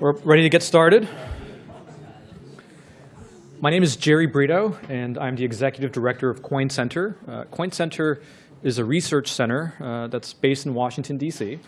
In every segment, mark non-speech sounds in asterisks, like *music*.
We're ready to get started. My name is Jerry Brito, and I'm the executive director of Coin Center. Uh, Coin Center is a research center uh, that's based in Washington, D.C.,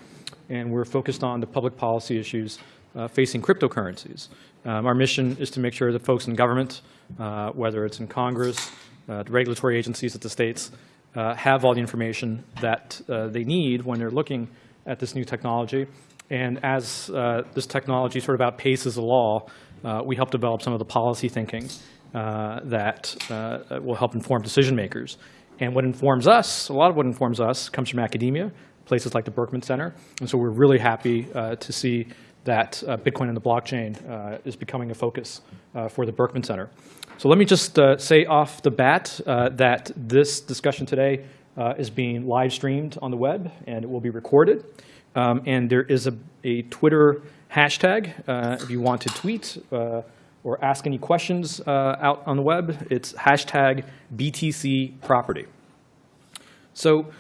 and we're focused on the public policy issues uh, facing cryptocurrencies. Um, our mission is to make sure that folks in government, uh, whether it's in Congress, uh, the regulatory agencies at the states, uh, have all the information that they need when they're looking at this new technology and as uh, this technology sort of outpaces the law, uh, we help develop some of the policy thinking uh, that uh, will help inform decision makers. And what informs us, a lot of what informs us comes from academia, places like the Berkman Center. And so we're really happy uh, to see that uh, Bitcoin and the blockchain is becoming a focus for the Berkman Center. So let me just say off the bat that this discussion today is being live streamed on the web and it will be recorded. Um, and there is a, a Twitter hashtag uh, if you want to tweet uh, or ask any questions uh, out on the web. It's hashtag BTC property. So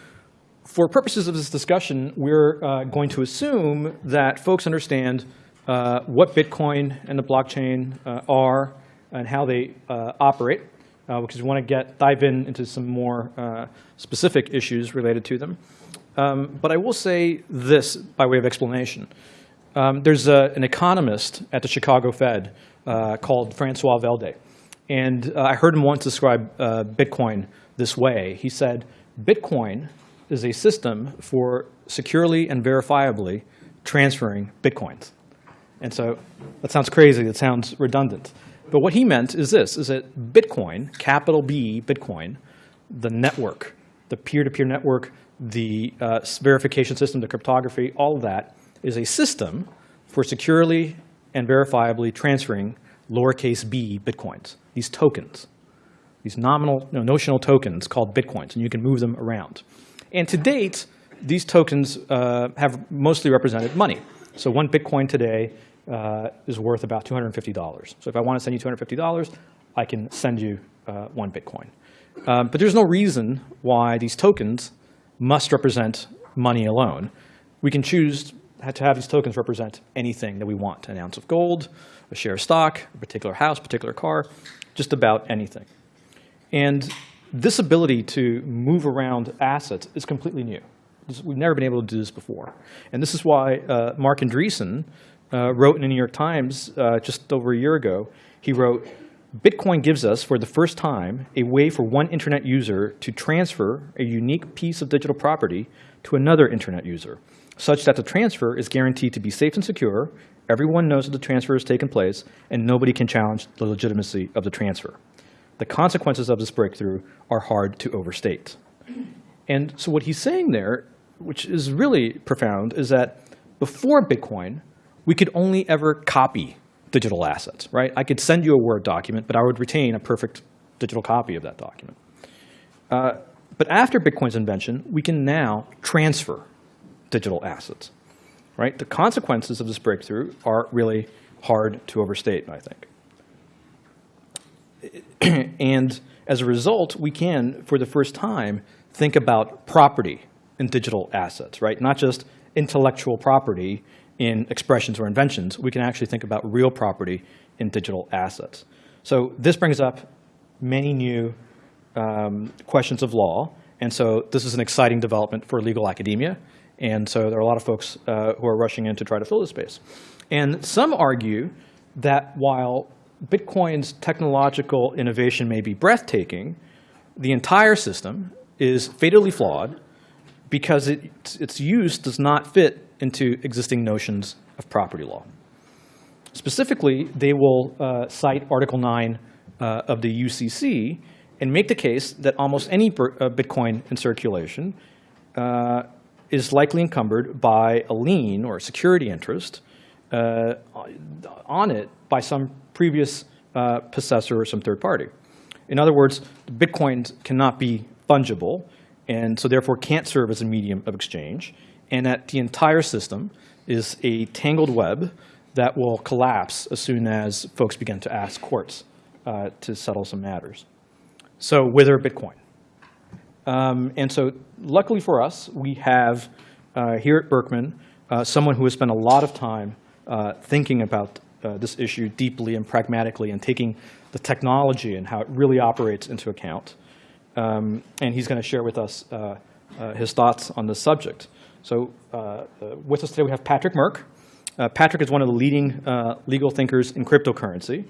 for purposes of this discussion, we're uh, going to assume that folks understand uh, what Bitcoin and the blockchain uh, are and how they operate, because we want to get dive in into some more specific issues related to them. Um, but I will say this by way of explanation. Um, there's a, an economist at the Chicago Fed uh, called Francois Velde. And uh, I heard him once describe uh, Bitcoin this way. He said, Bitcoin is a system for securely and verifiably transferring Bitcoins. And so that sounds crazy, that sounds redundant. But what he meant is this, is that Bitcoin, capital B, Bitcoin, the network, the peer-to-peer -peer network the uh, verification system, the cryptography, all of that is a system for securely and verifiably transferring lowercase b bitcoins, these tokens, these nominal, no, notional tokens called bitcoins, and you can move them around. And to date, these tokens uh, have mostly represented money. So one bitcoin today uh, is worth about $250. So if I want to send you $250, I can send you uh, one bitcoin. Um, but there's no reason why these tokens must represent money alone. We can choose to have these tokens represent anything that we want, an ounce of gold, a share of stock, a particular house, a particular car, just about anything. And this ability to move around assets is completely new. We've never been able to do this before. And this is why uh, Marc Andreessen uh, wrote in the New York Times uh, just over a year ago, he wrote, Bitcoin gives us, for the first time, a way for one internet user to transfer a unique piece of digital property to another internet user, such that the transfer is guaranteed to be safe and secure, everyone knows that the transfer has taken place, and nobody can challenge the legitimacy of the transfer. The consequences of this breakthrough are hard to overstate. And so what he's saying there, which is really profound, is that before Bitcoin, we could only ever copy digital assets, right? I could send you a Word document, but I would retain a perfect digital copy of that document. Uh, but after Bitcoin's invention, we can now transfer digital assets, right? The consequences of this breakthrough are really hard to overstate, I think. *clears throat* and as a result, we can, for the first time, think about property in digital assets, right? Not just intellectual property in expressions or inventions, we can actually think about real property in digital assets. So this brings up many new um, questions of law. And so this is an exciting development for legal academia. And so there are a lot of folks uh, who are rushing in to try to fill this space. And some argue that while Bitcoin's technological innovation may be breathtaking, the entire system is fatally flawed because it, its use does not fit into existing notions of property law. Specifically, they will uh, cite Article 9 uh, of the UCC and make the case that almost any uh, Bitcoin in circulation uh, is likely encumbered by a lien or a security interest uh, on it by some previous possessor or some third party. In other words, Bitcoins cannot be fungible and so therefore can't serve as a medium of exchange and that the entire system is a tangled web that will collapse as soon as folks begin to ask courts uh, to settle some matters. So wither Bitcoin. Um, and so luckily for us, we have uh, here at Berkman uh, someone who has spent a lot of time uh, thinking about uh, this issue deeply and pragmatically and taking the technology and how it really operates into account. Um, and he's going to share with us uh, his thoughts on this subject. So uh, uh, with us today we have Patrick Murck. Uh, Patrick is one of the leading legal thinkers in cryptocurrency,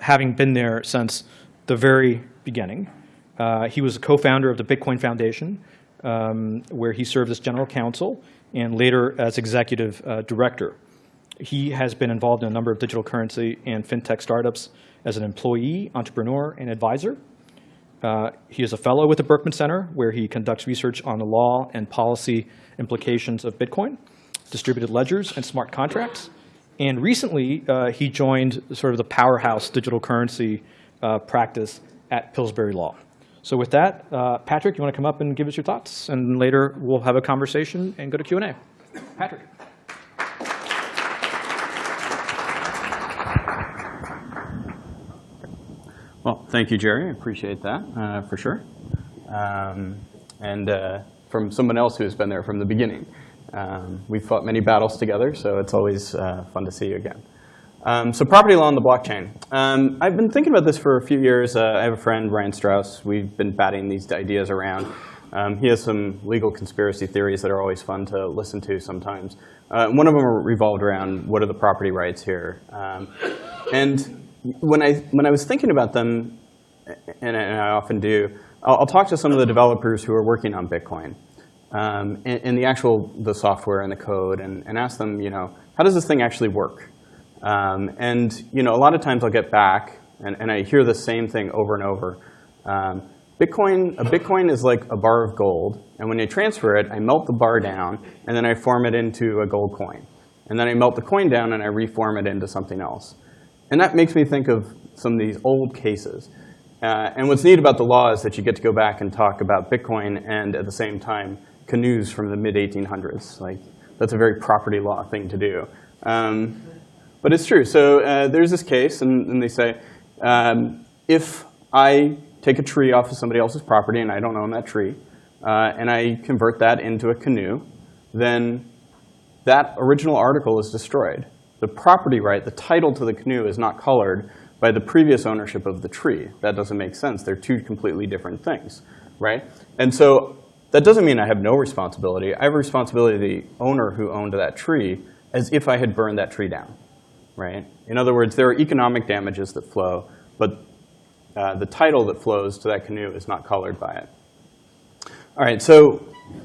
having been there since the very beginning. he was a co-founder of the Bitcoin Foundation, um, where he served as general counsel and later as executive director. He has been involved in a number of digital currency and fintech startups as an employee, entrepreneur, and advisor. Uh, he is a fellow with the Berkman Center, where he conducts research on the law and policy implications of Bitcoin, distributed ledgers, and smart contracts. And recently, uh, he joined sort of the powerhouse digital currency uh, practice at Pillsbury Law. So with that, uh, Patrick, you want to come up and give us your thoughts? And later, we'll have a conversation and go to Q&A. Patrick. Well, thank you, Jerry. I appreciate that uh, for sure. Um, and uh, from someone else who has been there from the beginning. Um, we've fought many battles together, so it's always uh, fun to see you again. Um, so property law on the blockchain. Um, I've been thinking about this for a few years. Uh, I have a friend, Ryan Straus. We've been batting these ideas around. Um, he has some legal conspiracy theories that are always fun to listen to sometimes. Uh, one of them revolved around what are the property rights here. Um, and when I, when I was thinking about them, and I, and I often do, I'll, I'll, talk to some of the developers who are working on Bitcoin um, and, and, the actual the software and the code and, and ask them, you know, how does this thing actually work? Um, and you know, a lot of times I'll get back, and, and I hear the same thing over and over. Um, Bitcoin, a Bitcoin is like a bar of gold, and when I transfer it, I melt the bar down, and then I form it into a gold coin. And then I melt the coin down, and I reform it into something else. And that makes me think of some of these old cases. Uh, and what's neat about the law is that you get to go back and talk about Bitcoin and at the same time canoes from the mid-1800s. Like, that's a very property law thing to do. Um, but it's true. So uh, there's this case, and, and they say, um, if I take a tree off of somebody else's property and I don't own that tree, uh, and I convert that into a canoe, then that original article is destroyed the property right, the title to the canoe is not colored by the previous ownership of the tree. That doesn't make sense. They're two completely different things, right? And so that doesn't mean I have no responsibility. I have a responsibility to the owner who owned that tree as if I had burned that tree down, right? In other words, there are economic damages that flow, but uh, the title that flows to that canoe is not colored by it. All right, so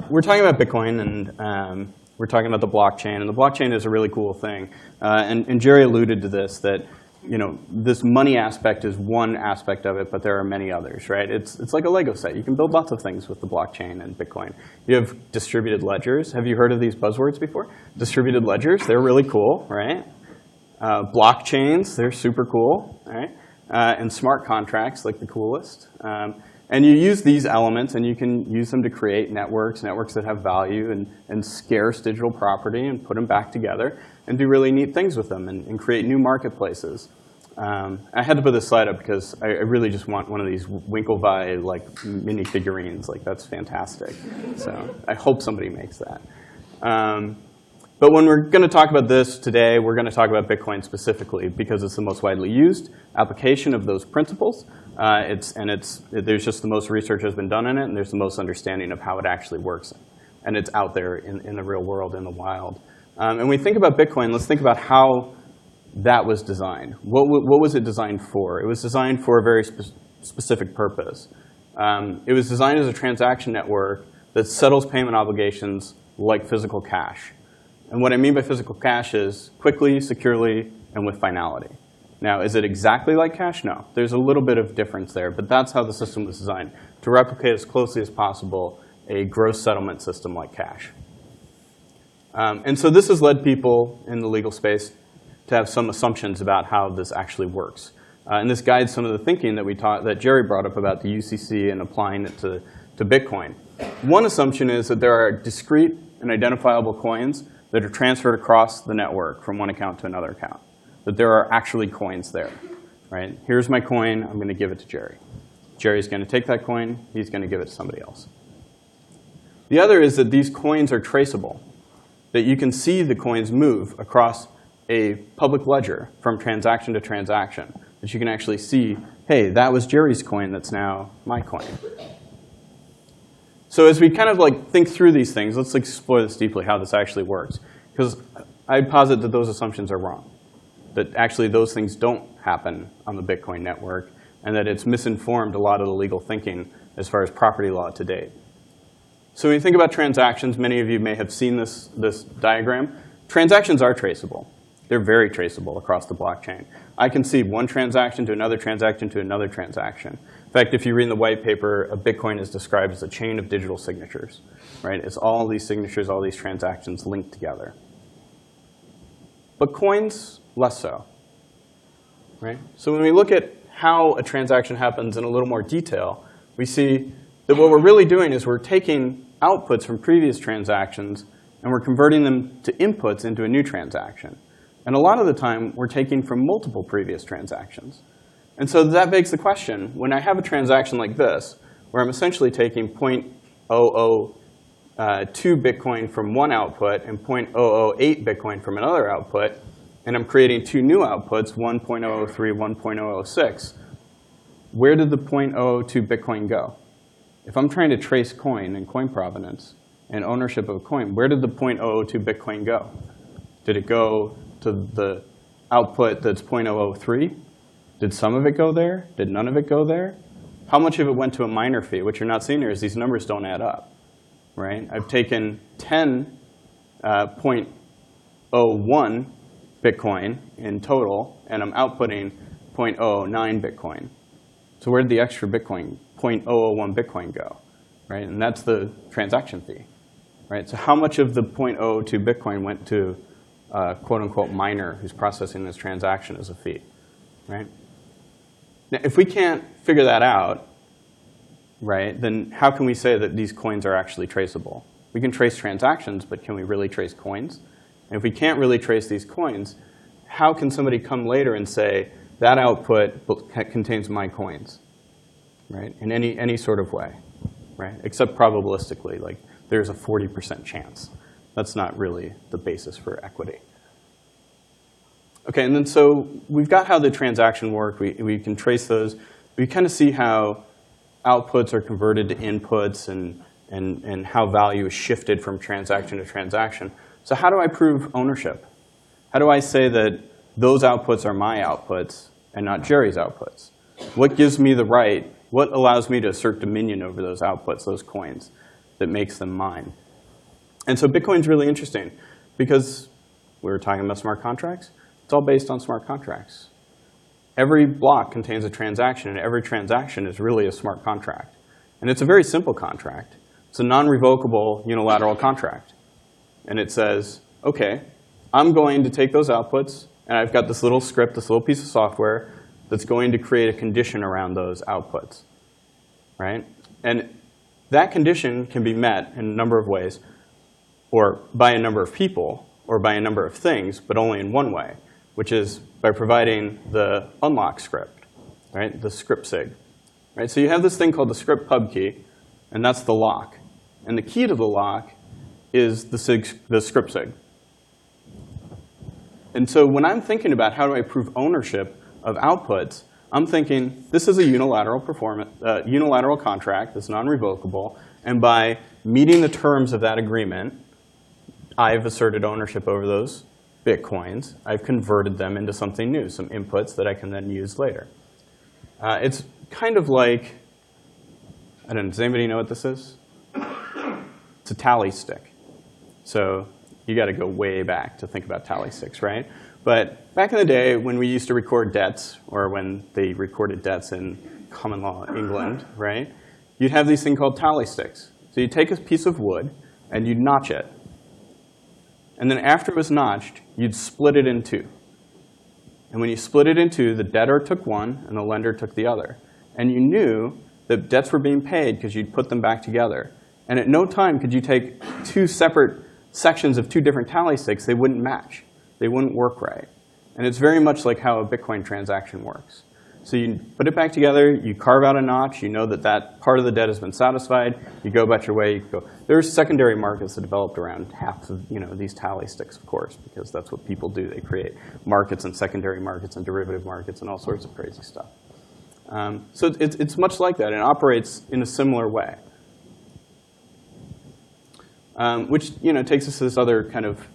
we're talking about Bitcoin, and um, we're talking about the blockchain, and the blockchain is a really cool thing. Uh, and, and Jerry alluded to this, that you know, this money aspect is one aspect of it, but there are many others, right? It's, it's like a Lego set. You can build lots of things with the blockchain and Bitcoin. You have distributed ledgers. Have you heard of these buzzwords before? Distributed ledgers, they're really cool, right? Uh, blockchains, they're super cool, right? Uh, and smart contracts, like the coolest. Um, and you use these elements, and you can use them to create networks, networks that have value and, and scarce digital property, and put them back together, and do really neat things with them, and, and create new marketplaces. Um, I had to put this slide up because I, I, really just want one of these Winklevi like mini figurines. Like that's fantastic. So I hope somebody makes that. Um, but when we're going to talk about this today, we're going to talk about Bitcoin specifically because it's the most widely used application of those principles. Uh, it's, and it's, there's just the most research has been done in it, and there's the most understanding of how it actually works. And it's out there in, in the real world, in the wild. Um, and we think about Bitcoin, let's think about how that was designed. What, what was it designed for? It was designed for a very spe specific purpose. Um, it was designed as a transaction network that settles payment obligations like physical cash. And what I mean by physical cash is quickly, securely, and with finality. Now, is it exactly like cash? No. There's a little bit of difference there, but that's how the system was designed, to replicate as closely as possible a gross settlement system like cash. Um, and so this has led people in the legal space to have some assumptions about how this actually works. Uh, and this guides some of the thinking that we taught, that Jerry brought up about the UCC and applying it to, to Bitcoin. One assumption is that there are discrete and identifiable coins that are transferred across the network from one account to another account, that there are actually coins there. Right? Here's my coin. I'm going to give it to Jerry. Jerry's going to take that coin. He's going to give it to somebody else. The other is that these coins are traceable, that you can see the coins move across a public ledger from transaction to transaction that you can actually see, hey, that was Jerry's coin that's now my coin. So as we kind of like think through these things, let's explore this deeply, how this actually works. Because I posit that those assumptions are wrong, that actually those things don't happen on the Bitcoin network, and that it's misinformed a lot of the legal thinking as far as property law to date. So when you think about transactions, many of you may have seen this, this diagram. Transactions are traceable. They're very traceable across the blockchain. I can see one transaction to another transaction to another transaction. In fact, if you read in the white paper, a Bitcoin is described as a chain of digital signatures. Right? It's all these signatures, all these transactions linked together. But coins, less so. Right? So when we look at how a transaction happens in a little more detail, we see that what we're really doing is we're taking outputs from previous transactions and we're converting them to inputs into a new transaction. And a lot of the time, we're taking from multiple previous transactions. And so that begs the question, when I have a transaction like this, where I'm essentially taking Uh, 0.002 Bitcoin from one output and 0.008 Bitcoin from another output, and I'm creating two new outputs, 1.003, 1.006, where did the 0.002 Bitcoin go? If I'm trying to trace coin and coin provenance and ownership of a coin, where did the 0.002 Bitcoin go? Did it go to the output that's 0.003? Did some of it go there? Did none of it go there? How much of it went to a miner fee? What you're not seeing here is these numbers don't add up. Right? I've taken 10.01 uh, Bitcoin in total, and I'm outputting 0.009 Bitcoin. So where did the extra Bitcoin, 0.001 Bitcoin go? Right? And that's the transaction fee. Right? So how much of the 0.02 Bitcoin went to uh, quote unquote miner who's processing this transaction as a fee? Right? Now, if we can't figure that out, right, then how can we say that these coins are actually traceable? We can trace transactions, but can we really trace coins? And if we can't really trace these coins, how can somebody come later and say, that output contains my coins, right? In any, any sort of way, right? Except probabilistically, like there's a 40% chance. That's not really the basis for equity. Okay, and then so we've got how the transaction work. We, we can trace those. We kind of see how outputs are converted to inputs and, and, and how value is shifted from transaction to transaction. So how do I prove ownership? How do I say that those outputs are my outputs and not Jerry's outputs? What gives me the right, what allows me to assert dominion over those outputs, those coins, that makes them mine? And so Bitcoin's really interesting because we were talking about smart contracts. It's all based on smart contracts. Every block contains a transaction, and every transaction is really a smart contract. And it's a very simple contract. It's a non-revocable unilateral contract. And it says, OK, I'm going to take those outputs, and I've got this little script, this little piece of software that's going to create a condition around those outputs. Right? And that condition can be met in a number of ways, or by a number of people, or by a number of things, but only in one way, which is by providing the unlock script, right? the script sig. Right? So you have this thing called the script pub key, and that's the lock. And the key to the lock is the, sig, the script sig. And so when I'm thinking about how do I prove ownership of outputs, I'm thinking this is a unilateral uh, unilateral contract that's non-revocable, and by meeting the terms of that agreement, I've asserted ownership over those bitcoins. I've converted them into something new, some inputs that I can then use later. Uh, it's kind of like, I don't know, does anybody know what this is? It's a tally stick. So you got to go way back to think about tally sticks, right? But back in the day when we used to record debts, or when they recorded debts in common law England, right? You'd have these things called tally sticks. So you take a piece of wood and you'd notch it. And then after it was notched, you'd split it in two. And when you split it in two, the debtor took one and the lender took the other. And you knew that debts were being paid because you'd put them back together. And at no time could you take two separate sections of two different tally sticks, they wouldn't match. They wouldn't work right. And it's very much like how a Bitcoin transaction works. So you put it back together, you carve out a notch, you know that that part of the debt has been satisfied, you go about your way, you go. There's secondary markets that developed around half of you know, these tally sticks, of course, because that's what people do. They create markets and secondary markets and derivative markets and all sorts of crazy stuff. Um, so it's, it's much like that, it operates in a similar way. Um, which you know, takes us to this other kind of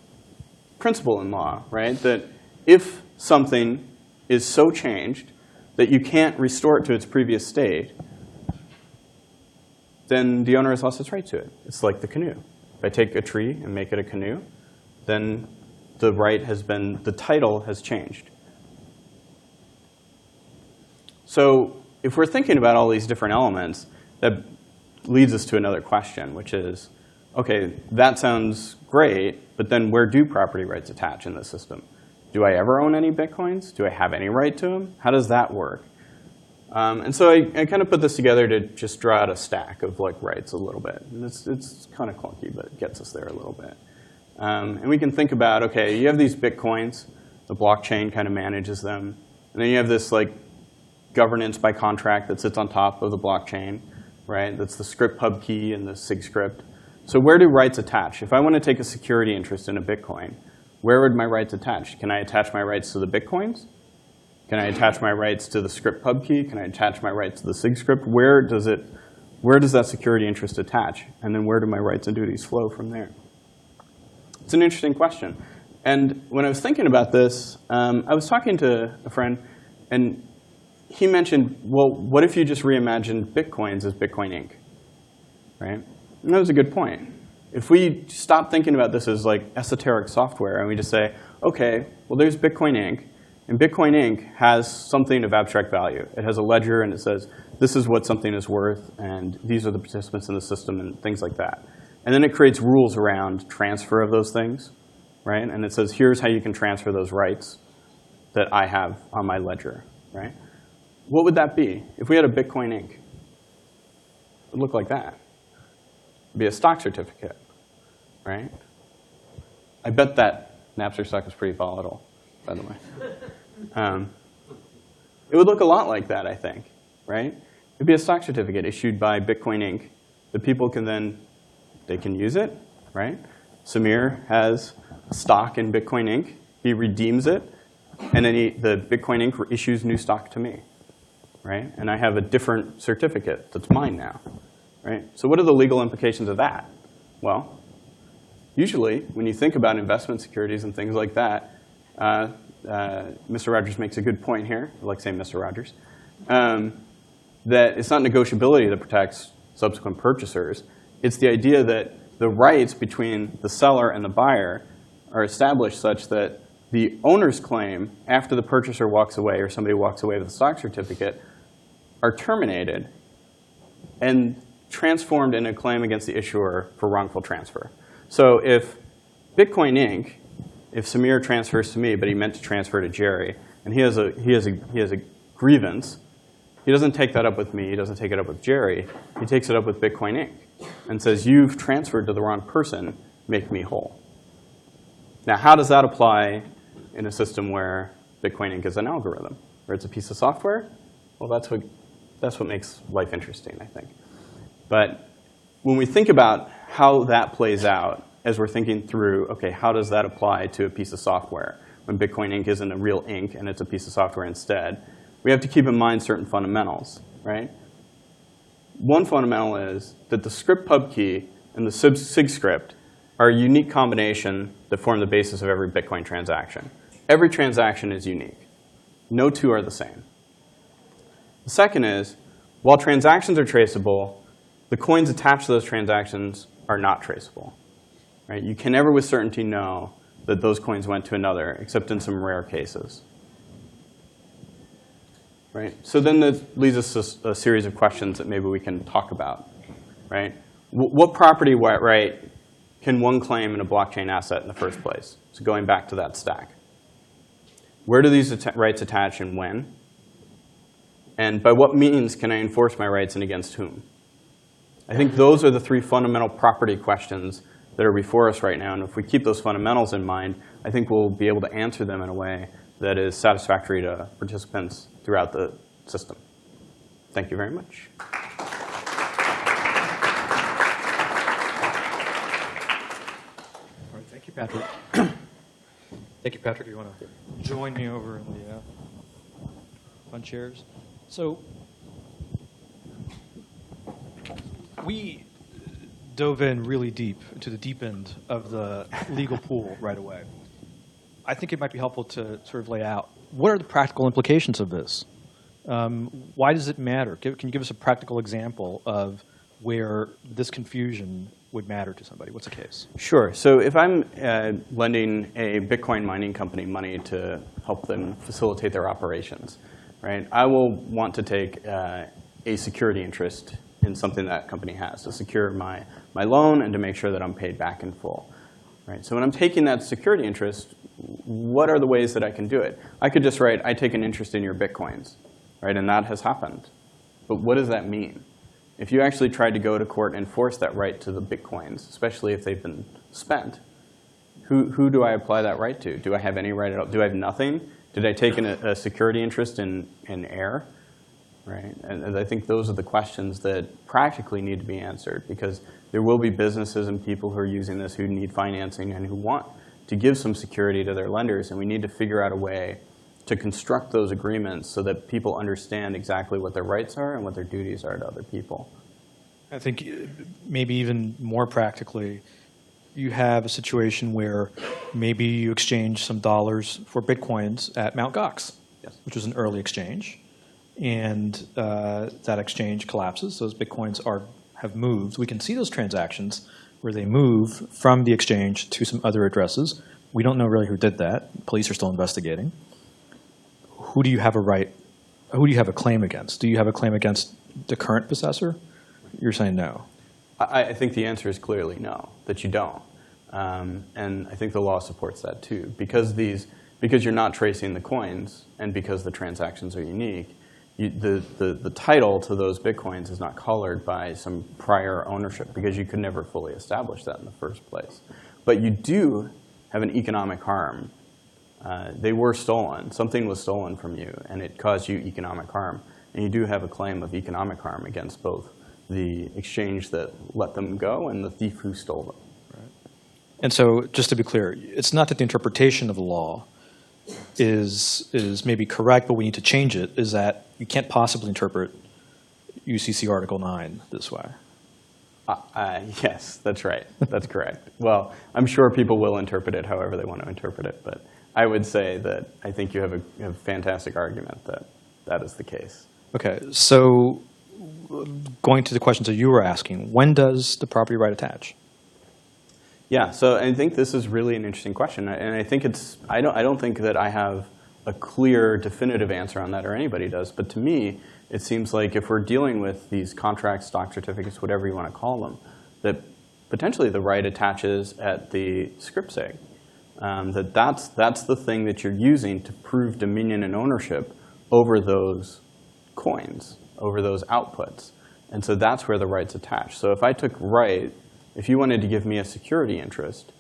principle in law, right? That if something is so changed that you can't restore it to its previous state, then the owner has lost its right to it. It's like the canoe. If I take a tree and make it a canoe, then the right has been, the title has changed. So if we're thinking about all these different elements, that leads us to another question, which is, okay, that sounds great, but then where do property rights attach in the system? Do I ever own any Bitcoins? Do I have any right to them? How does that work? Um, and so I, I kind of put this together to just draw out a stack of like rights a little bit. And it's, it's kind of clunky, but it gets us there a little bit. Um, and we can think about, okay, you have these Bitcoins. The blockchain kind of manages them. And then you have this like governance by contract that sits on top of the blockchain, right? That's the script pub key and the SIG script. So where do rights attach? If I want to take a security interest in a Bitcoin, where would my rights attach? Can I attach my rights to the Bitcoins? Can I attach my rights to the script pub key? Can I attach my rights to the SIG script? Where does it, where does that security interest attach? And then where do my rights and duties flow from there? It's an interesting question. And when I was thinking about this, um, I was talking to a friend, and he mentioned, well, what if you just reimagined Bitcoins as Bitcoin Inc., right? And that was a good point. If we stop thinking about this as like esoteric software and we just say, okay, well, there's Bitcoin Inc., and Bitcoin Inc. has something of abstract value. It has a ledger and it says, this is what something is worth, and these are the participants in the system, and things like that. And then it creates rules around transfer of those things, right? And it says, here's how you can transfer those rights that I have on my ledger, right? What would that be if we had a Bitcoin Inc.? It would look like that. Be a stock certificate, right? I bet that Napster stock is pretty volatile, by the way. Um, it would look a lot like that, I think, right? It would be a stock certificate issued by Bitcoin Inc. The people can then, they can use it, right? Samir has stock in Bitcoin Inc. He redeems it, and then he, the Bitcoin Inc. issues new stock to me, right? And I have a different certificate that's mine now, right? So what are the legal implications of that? Well, usually when you think about investment securities and things like that, uh, uh, Mr. Rogers makes a good point here. I like saying Mr. Rogers. Um, that it's not negotiability that protects subsequent purchasers. It's the idea that the rights between the seller and the buyer are established such that the owner's claim after the purchaser walks away or somebody walks away with a stock certificate are terminated and transformed in a claim against the issuer for wrongful transfer. So if Bitcoin Inc if Samir transfers to me, but he meant to transfer to Jerry, and he has a, he has a, he has a grievance, he doesn't take that up with me. He doesn't take it up with Jerry. He takes it up with Bitcoin Inc. and says, you've transferred to the wrong person. Make me whole. Now, how does that apply in a system where Bitcoin Inc. is an algorithm, or it's a piece of software? Well, that's what, that's what makes life interesting, I think. But when we think about how that plays out, as we're thinking through, okay, how does that apply to a piece of software when Bitcoin Inc. isn't a real ink and it's a piece of software instead? We have to keep in mind certain fundamentals, right? One fundamental is that the script pub key and the SIG script are a unique combination that form the basis of every Bitcoin transaction. Every transaction is unique. No two are the same. The second is, while transactions are traceable, the coins attached to those transactions are not traceable. Right? You can never with certainty know that those coins went to another, except in some rare cases. Right? So then that leads us to a series of questions that maybe we can talk about. Right? what property right can one claim in a blockchain asset in the first place? So going back to that stack. Where do these rights attach and when? And by what means can I enforce my rights and against whom? I think those are the three fundamental property questions that are before us right now. And if we keep those fundamentals in mind, I think we'll be able to answer them in a way that is satisfactory to participants throughout the, system. Thank you very much. All right, thank you, Patrick. *clears throat* Thank you, Patrick. You want to join me over in the uh, fun chairs? So we dove in really deep into the deep end of the legal pool right away. I think it might be helpful to sort of lay out what are the practical implications of this? Um, why does it matter? Can you give us a practical example of where this confusion would matter to somebody? What's the case? Sure. So if I'm uh, lending a Bitcoin mining company money to help them facilitate their operations, right, I will want to take uh, a security interest in something that company has to secure my, my loan and to make sure that I'm paid back in full. Right? So when I'm taking that security interest, what are the ways that I can do it? I could just write, I take an interest in your Bitcoins, right? and that has happened. But what does that mean? If you actually tried to go to court and force that right to the Bitcoins, especially if they've been spent, who, who do I apply that right to? Do I have any right at all? Do I have nothing? Did I take an, a security interest in, in air? Right? And, and I think those are the questions that practically need to be answered because there will be businesses and people who are using this who need financing and who want to give some security to their lenders. And we need to figure out a way to construct those agreements so that people understand exactly what their rights are and what their duties are to other people. I think uh, maybe even more practically, you have a situation where maybe you exchange some dollars for bitcoins at Mt. Gox, Yes. which was an early exchange, and uh, that exchange collapses. Those bitcoins are have moved. We can see those transactions where they move from the exchange to some other addresses. We don't know really who did that. Police are still investigating. Who do you have a right? Who do you have a claim against? Do you have a claim against the current possessor? You're saying no. I, I think the answer is clearly no, that you don't. Um, and I think the law supports that too. Because, these, because you're not tracing the coins and because the transactions are unique, you, the, the, the title to those bitcoins is not colored by some prior ownership because you could never fully establish that in the first place. But you do have an economic harm. Uh, they were stolen. Something was stolen from you, and it caused you economic harm. And you do have a claim of economic harm against both the exchange that let them go and the thief who stole them. And so, just to be clear, it's not that the interpretation of the law is is maybe correct, but we need to change it. Is that you can't possibly interpret UCC Article 9 this way? Uh, uh, yes, that's right. That's correct. Well, I'm sure people will interpret it however they want to interpret it, but I would say that I think you have a, you have a fantastic argument that that is the case. Okay, so going to the questions that you were asking, when does the property right attach? Yeah, so I think this is really an interesting question, and I think it's I don't I don't think that I have a clear, definitive answer on that, or anybody does. But to me, it seems like if we're dealing with these contracts, stock certificates, whatever you want to call them, that potentially the right attaches at the script sig. Um, that that's that's the thing that you're using to prove dominion and ownership over those coins, over those outputs, and so that's where the rights attach. So if I took right if you wanted to give me a security interest,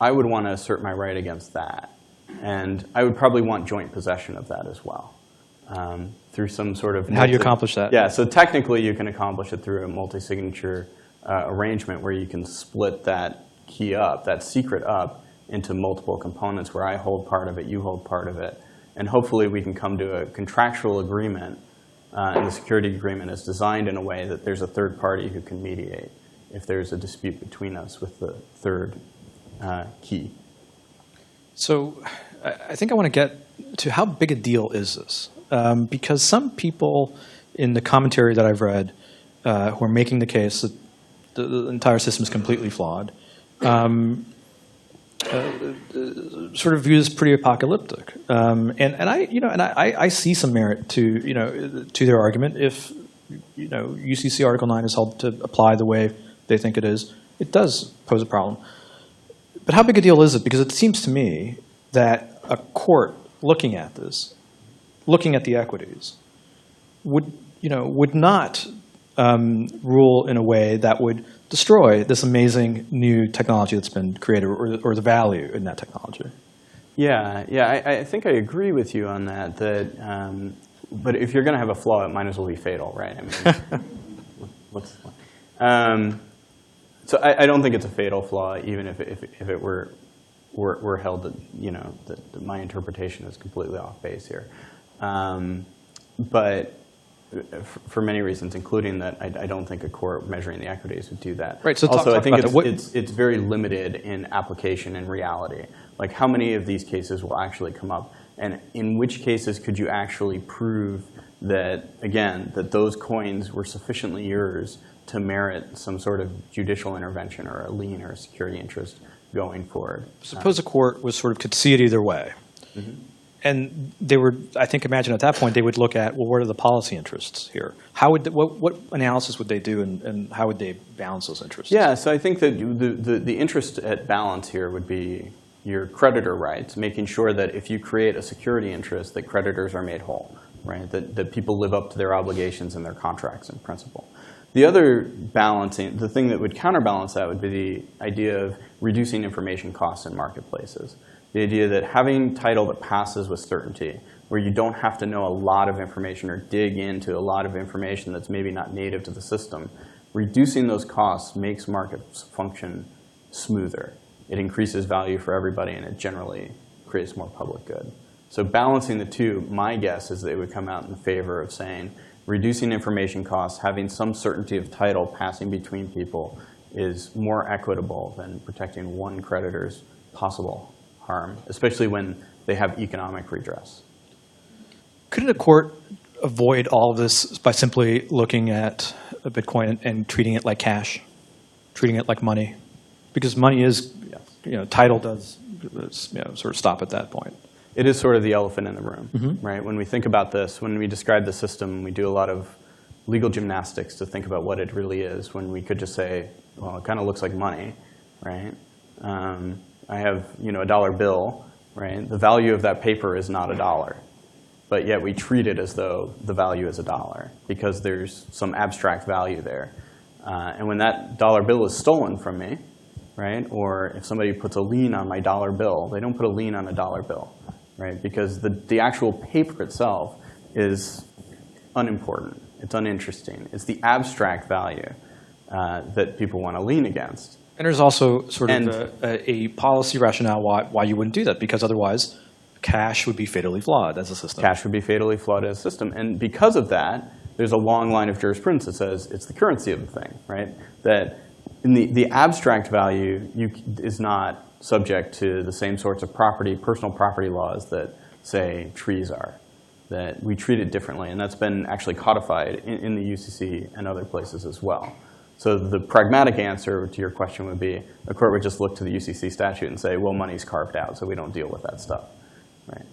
I would want to assert my right against that. And I would probably want joint possession of that as well um, through some sort of. And how do you accomplish that? Yeah, so technically you can accomplish it through a multi-signature uh, arrangement where you can split that key up, that secret up, into multiple components where I hold part of it, you hold part of it. And hopefully we can come to a contractual agreement uh, and the security agreement is designed in a way that there's a third party who can mediate if there's a dispute between us with the third uh, key. So I think I want to get to how big a deal is this? Um, because some people in the commentary that I've read uh, who are making the case that the, the entire system is completely flawed, um, uh, sort of view this pretty apocalyptic. Um, and, and I, you know, and I, I see some merit to, you know, to their argument if, you know, UCC Article 9 is held to apply the way they think it is, it does pose a problem. But how big a deal is it? Because it seems to me that a court looking at this, looking at the equities, would, you know, would not um, rule in a way that would destroy this amazing new technology that's been created or, or the value in that technology. Yeah, yeah, I, I, think I agree with you on that, that um, but if you're going to have a flaw, it might as well be fatal, right? I mean, *laughs* what's? Um, so I, I don't think it's a fatal flaw, even if, if, if it were, were, were held that, you know, that, that my interpretation is completely off base here. Um, but for many reasons, including that I, I don't think a court measuring the equities would do that. Right, so talk- also, I think it's, it's, it's very limited in application and reality. Like how many of these cases will actually come up? And in which cases could you actually prove that, again, that those coins were sufficiently yours to merit some sort of judicial intervention or a lien or a security interest going forward? Suppose a court was sort of could see it either way. Mm-hmm. And they were, I think, imagine at that point, they would look at, well, what are the policy interests here? How would, what, what analysis would they do and, and how would they balance those interests? Yeah, so I think that the, the, the interest at balance here would be your creditor rights, making sure that if you create a security interest, that creditors are made whole, right? That, that people live up to their obligations and their contracts in principle. The other balancing, the thing that would counterbalance that would be the idea of reducing information costs in marketplaces. The idea that having title that passes with certainty, where you don't have to know a lot of information or dig into a lot of information that's maybe not native to the system, reducing those costs makes markets function smoother. It increases value for everybody, and it generally creates more public good. So balancing the two, my guess is they would come out in favor of saying, reducing information costs, having some certainty of title passing between people is more equitable than protecting one creditor's possible harm, especially when they have economic redress. Couldn't a court avoid all of this by simply looking at a Bitcoin and, and treating it like cash, treating it like money? Because money is, you know, title does, you know, sort of stop at that point. It is sort of the elephant in the room, right? When we think about this, when we describe the system, we do a lot of legal gymnastics to think about what it really is, when we could just say, well, it kind of looks like money, right? Um, I have, you know, a dollar bill, right? The value of that paper is not a dollar, but yet we treat it as though the value is a dollar because there's some abstract value there. Uh, and when that dollar bill is stolen from me, right? Or if somebody puts a lien on my dollar bill, they don't put a lien on a dollar bill, right? Because the, the actual paper itself is unimportant. It's uninteresting. It's the abstract value uh, that people want to lien against. And there's also sort And- of a, a, policy rationale why, why you wouldn't do that, because otherwise cash would be fatally flawed as a system. Cash would be fatally flawed as a system. And because of that, there's a long line of jurisprudence that says it's the currency of the thing, right? That in the, the abstract value you, is not subject to the same sorts of property, personal property laws that, say, trees are. That we treat it differently. And that's been actually codified in, in the UCC and other places as well. So the pragmatic answer to your question would be a court would just look to the UCC statute and say, well, money's carved out, so we don't deal with that stuff. Right?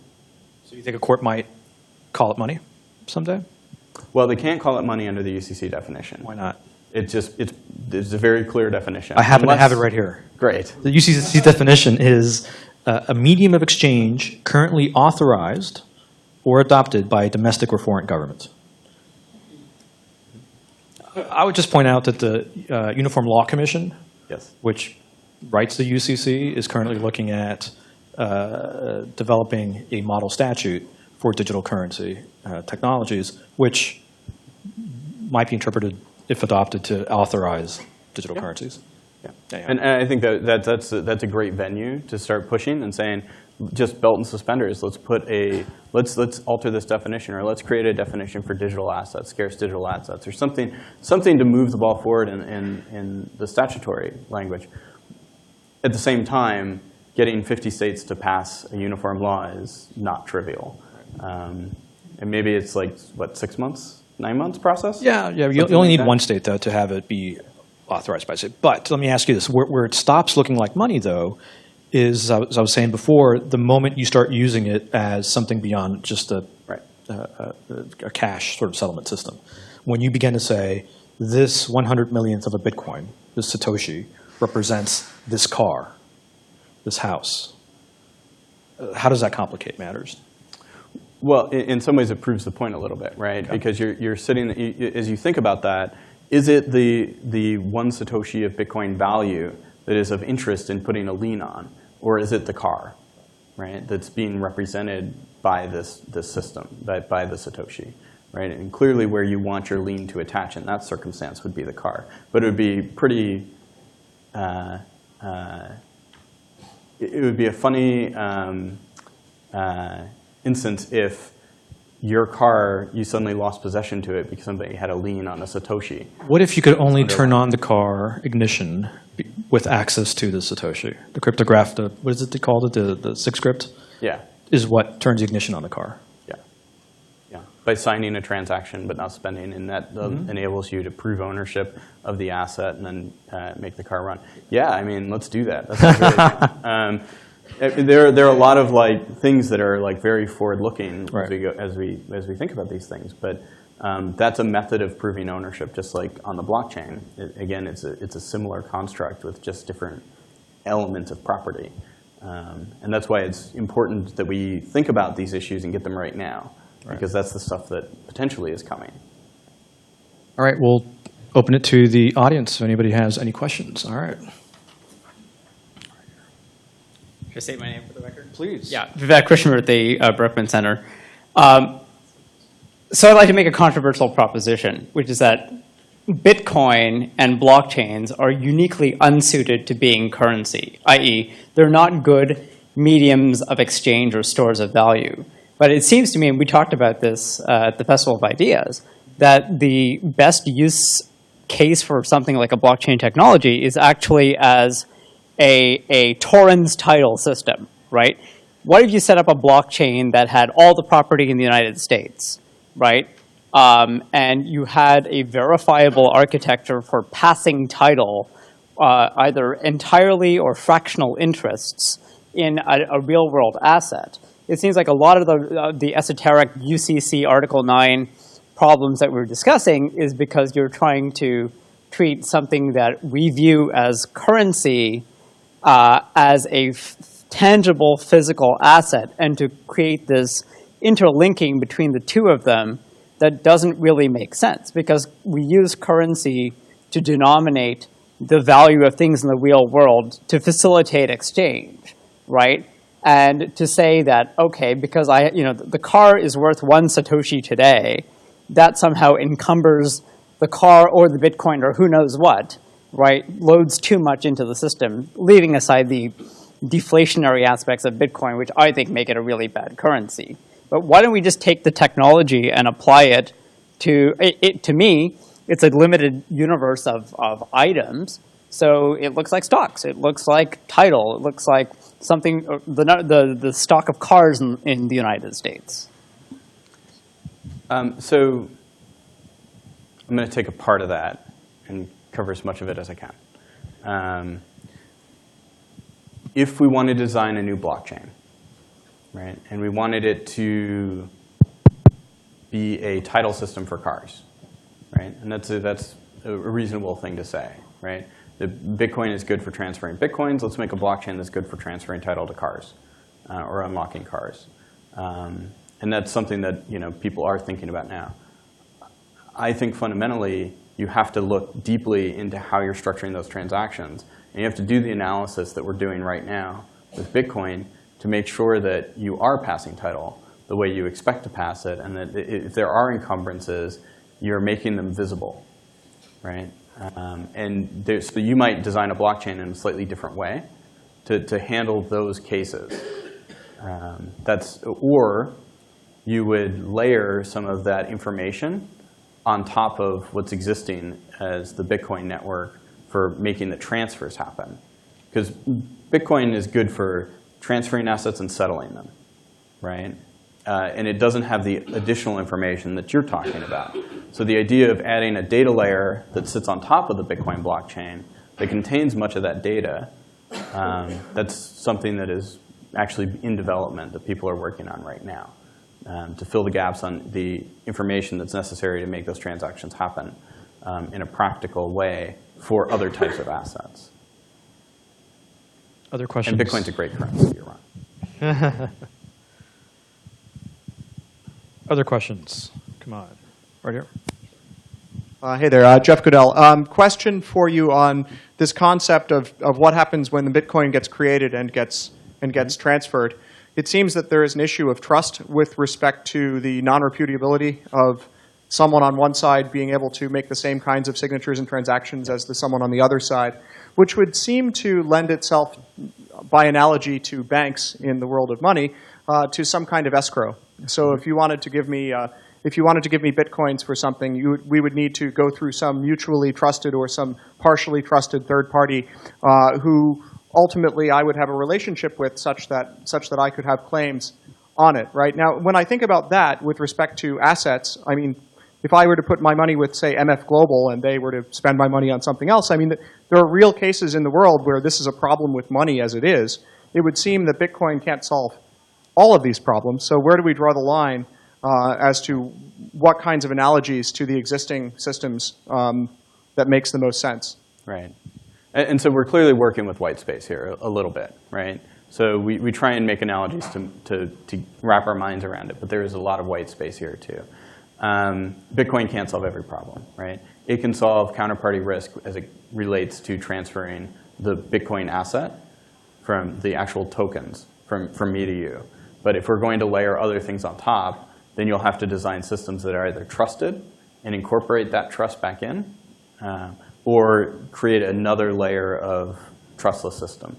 So you think a court might call it money someday? Well, they can't call it money under the UCC definition. Why not? It just, it's, it's a very clear definition. I happen to have it right here. Great. The UCC definition is uh, a medium of exchange currently authorized or adopted by a domestic or foreign government. I would just point out that the uh, Uniform Law Commission, Yes. which writes the UCC, is currently looking at uh, developing a model statute for digital currency uh, technologies, which might be interpreted, if adopted, to authorize digital Yeah. currencies. Yeah. Yeah. And, and I think that, that that's, a, that's a great venue to start pushing and saying, just belt and suspenders, let's put a, let's, let's alter this definition, or let's create a definition for digital assets, scarce digital assets, or something, something to move the ball forward in, in, in the statutory language. At the same time, getting 50 states to pass a uniform law is not trivial. Um, and maybe it's like, what, six months, nine months process? Yeah, yeah. You, you only like need one state though to have it be authorized by state. But let me ask you this: where, where it stops looking like money, though, is as I was saying before, the moment you start using it as something beyond just a, Right. a, a, a cash sort of settlement system. When you begin to say this 100 millionth of a Bitcoin, this Satoshi, represents this car, this house. uh, How does that complicate matters? Well, in, in some ways, it proves the point a little bit, right? Because you're, you're sitting, as you think about that, is it the, the one Satoshi of Bitcoin value that is of interest in putting a lien on? Or is it the car, right? That's being represented by this, this system, by, by the Satoshi, right? And clearly where you want your lien to attach in that circumstance would be the car. But it would be pretty, uh, uh, it it would be a funny um, uh, instance if your car, you suddenly lost possession to it because somebody had a lien on a Satoshi. What if you could only turn on the car ignition with access to the Satoshi? The cryptograph, the, what is it called it, the, the sig script, Yeah, is what turns ignition on the car. yeah, yeah. By signing a transaction but not spending, and that uh, enables you to prove ownership of the asset and then uh, make the car run. Yeah, I mean, let's do that. That sounds really there, there are a lot of like things that are like very forward-looking Right. as we go, as we as we think about these things. But um, that's a method of proving ownership, just like on the blockchain. It, again, it's a it's a similar construct with just different elements of property. Um, and that's why it's important that we think about these issues and get them right now, because that's the stuff that potentially is coming. All right, we'll open it to the audience if anybody has any questions. All right. Should I state my name for the record? Please. Yeah, Vivek Krishnamurthy, uh, Berkman Center. Um, so I'd like to make a controversial proposition, which is that Bitcoin and blockchains are uniquely unsuited to being currency, i.e., they're not good mediums of exchange or stores of value. But it seems to me, and we talked about this uh, at the Festival of Ideas, that the best use case for something like a blockchain technology is actually as a, a Torrens title system, right? What if you set up a blockchain that had all the property in the United States, right? Um, and you had a verifiable architecture for passing title, uh, either entirely or fractional interests in a, a real world asset. It seems like a lot of the, uh, the esoteric UCC Article 9 problems that we're discussing is because you're trying to treat something that we view as currency uh, as a tangible physical asset and to create this interlinking between the two of them that doesn't really make sense because we use currency to denominate the value of things in the real world to facilitate exchange, right? And to say that, okay, because I, you know, the car is worth one Satoshi today, that somehow encumbers the car or the Bitcoin or who knows what, right, loads too much into the system, leaving aside the deflationary aspects of Bitcoin, which I think make it a really bad currency. But why don't we just take the technology and apply it to, it, it, to me, it's a limited universe of, of items. So it looks like stocks. It looks like title. It looks like something, uh, the, the, the stock of cars in, in the United States. Um, so I'm going to take a part of that and cover as much of it as I can. Um, if we want to design a new blockchain, right, and we wanted it to be a title system for cars, right, and that's a, that's a reasonable thing to say, right? The Bitcoin is good for transferring bitcoins. Let's make a blockchain that's good for transferring title to cars uh, or unlocking cars. Um, and that's something that you know people are thinking about now. I think fundamentally you have to look deeply into how you're structuring those transactions, and you have to do the analysis that we're doing right now with Bitcoin to make sure that you are passing title the way you expect to pass it, and that if there are encumbrances, you're making them visible, right? Um, and there, so you might design a blockchain in a slightly different way to, to handle those cases. Um, that's or you would layer some of that information on top of what's existing as the Bitcoin network for making the transfers happen. Because Bitcoin is good for transferring assets and settling them, right? Uh, and it doesn't have the additional information that you're talking about. So the idea of adding a data layer that sits on top of the Bitcoin blockchain that contains much of that data, um, that's something that is actually in development that people are working on right now um, to fill the gaps on the information that's necessary to make those transactions happen um, in a practical way for other types of assets. Other questions? And Bitcoin's a great currency, you're right. *laughs* Other questions? Come on. Right here. Uh, hey there, uh, Jeff Goodell. Um, question for you on this concept of, of what happens when the Bitcoin gets created and gets and gets transferred. It seems that there is an issue of trust with respect to the non-repudiability of someone on one side being able to make the same kinds of signatures and transactions as the someone on the other side, which would seem to lend itself, by analogy to banks in the world of money, uh, to some kind of escrow. So if you wanted to give me, uh, if you wanted to give me bitcoins for something, you we would need to go through some mutually trusted or some partially trusted third party uh, who ultimately I would have a relationship with such that, such that I could have claims on it, right? Now, when I think about that with respect to assets, I mean, if I were to put my money with, say, MF Global and they were to spend my money on something else, I mean, there are real cases in the world where this is a problem with money as it is. It would seem that Bitcoin can't solve all of these problems. So where do we draw the line uh, as to what kinds of analogies to the existing systems um, that makes the most sense? Right. And, so we're clearly working with white space here a, a little bit, right? So we, we try and make analogies to, to, to wrap our minds around it, but there is a lot of white space here too. Um, Bitcoin can't solve every problem, right? It can solve counterparty risk as it relates to transferring the Bitcoin asset from the actual tokens from, from me to you. But if we're going to layer other things on top, then you'll have to design systems that are either trusted and incorporate that trust back in, uh, or create another layer of trustless system.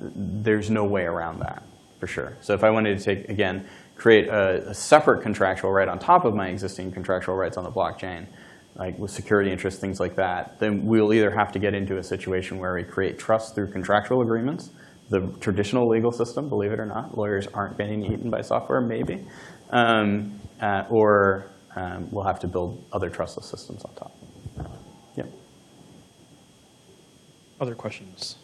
There's no way around that, for sure. So if I wanted to take, again, create a, a separate contractual right on top of my existing contractual rights on the blockchain, like with security interests, things like that, then we'll either have to get into a situation where we create trust through contractual agreements, the traditional legal system, believe it or not. Lawyers aren't getting eaten by software, maybe. Um, uh, or um, we'll have to build other trustless systems on top. Yep. Other questions?